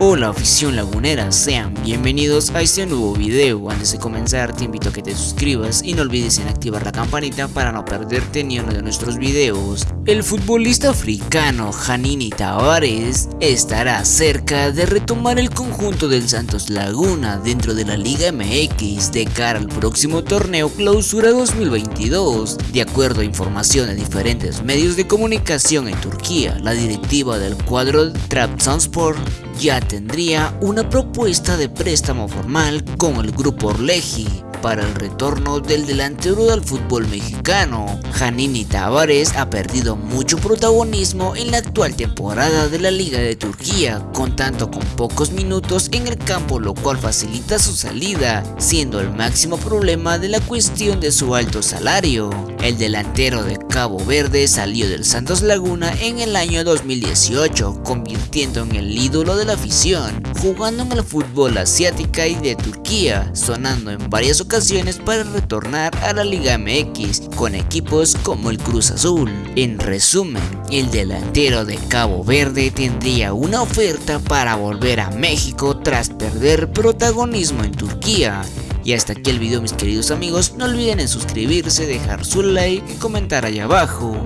Hola afición lagunera, sean bienvenidos a este nuevo video. Antes de comenzar te invito a que te suscribas y no olvides en activar la campanita para no perderte ni uno de nuestros videos. El futbolista africano Janini Tavares estará cerca de retomar el conjunto del Santos Laguna dentro de la Liga MX de cara al próximo torneo Clausura 2022. De acuerdo a información de diferentes medios de comunicación en Turquía, la directiva del cuadro Trabzonspor ya tendría una propuesta de préstamo formal con el grupo Orleji para el retorno del delantero del fútbol mexicano. Janini Tavares ha perdido mucho protagonismo en la actual temporada de la Liga de Turquía, contando con pocos minutos en el campo lo cual facilita su salida, siendo el máximo problema de la cuestión de su alto salario. El delantero de Cabo Verde salió del Santos Laguna en el año 2018, convirtiendo en el ídolo de la afición, jugando en el fútbol asiática y de Turquía, sonando en varias ocasiones para retornar a la Liga MX con equipos como el Cruz Azul. En resumen, el delantero de Cabo Verde tendría una oferta para volver a México tras perder protagonismo en Turquía. Y hasta aquí el video mis queridos amigos, no olviden en suscribirse, dejar su like y comentar allá abajo.